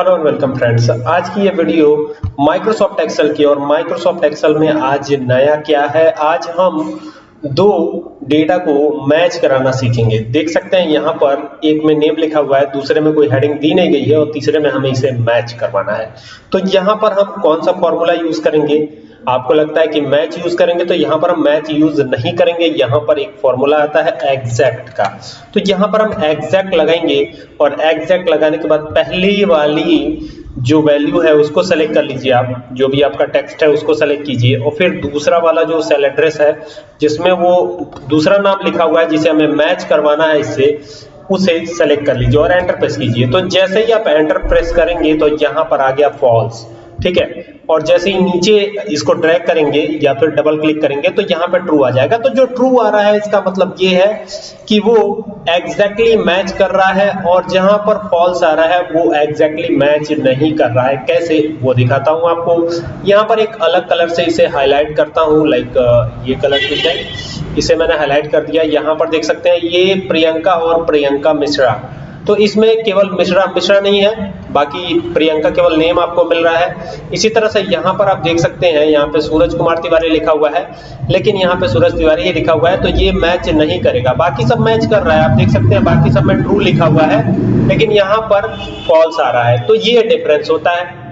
Hello and welcome friends आज की ये वीडियो माइक्रोसॉफ्ट एक्सेल की और माइक्रोसॉफ्ट एक्सेल में आज नया क्या है? आज हम दो डेटा को मैच कराना सीखेंगे। देख सकते हैं यहाँ पर एक में नेम लिखा हुआ है, दूसरे में कोई हेडिंग दी नहीं गई है और तीसरे में हमें इसे मैच करवाना है। तो यहाँ पर हम कौन सा फॉर्मूला यूज़ करेंगे? आपको लगता है कि मैच यूज़ करेंगे तो यहाँ पर हम मैच यूज़ नहीं करेंगे। यहाँ पर एक फॉर्मूला आता है एग्जैक्ट का। तो यहाँ पर हम एग्जैक्ट लगाएँगे और एग्जैक्ट लगाने के बाद पहली वाली जो वैल्यू है उसको सेलेक्ट कर लीजिए आप, जो भी आपका टेक्स्ट है उसको सेलेक्ट कीजिए। और फिर दूसरा वाला जो सेल एड्रेस है, जिसमें वो दूसरा नाम लिखा हुआ है, जिसे हमें मैच करवाना है इससे, उसे सेलेक्ट कर लीजिए और एंटर प्रेस कीजिए। तो जैसे ही आप एंटर प्रेस करेंगे तो यहाँ पर आ गया फॉल्स ठीक है? और जैसे ही नीचे इसको ड्रैग करेंगे या फिर डबल क्लिक करेंगे तो यहाँ पे ट्रू आ जाएगा। तो जो ट्रू आ रहा है, इसका मतलब ये है कि वो एग्जैक्टली exactly मैच कर रहा है और जहाँ पर फॉल्स आ रहा है, वो एग्जैक्टली exactly मैच नहीं कर रहा है। कैसे? वो दिखाता हूँ आपको। यहाँ पर एक अलग कलर से इसे हाईलाइट करता हूँ लाइक ये कलर ठीक है इसे मैंने हाईलाइट कर दिया। यहाँ पर देख सकते हैं, ये प्रियंका और प्रियंका मिश्रा। तो इसमें केवल मिश्रा मिश्रा नहीं है। बाकी प्रियंका केवल नेम आपको मिल रहा है। इसी तरह से यहाँ पर आप देख सकते हैं, यहाँ पे सूरज कुमार तिवारी लिखा हुआ है, लेकिन यहाँ पे सूरज तिवारी ही लिखा हुआ है तो ये मैच नहीं करेगा। बाकी सब मैच कर रहा है, आप देख सकते हैं, बाकी सब में ट्रू लिखा हुआ है, लेकिन यहाँ पर फॉल्स आ रहा है। तो ये डिफरेंस होता है।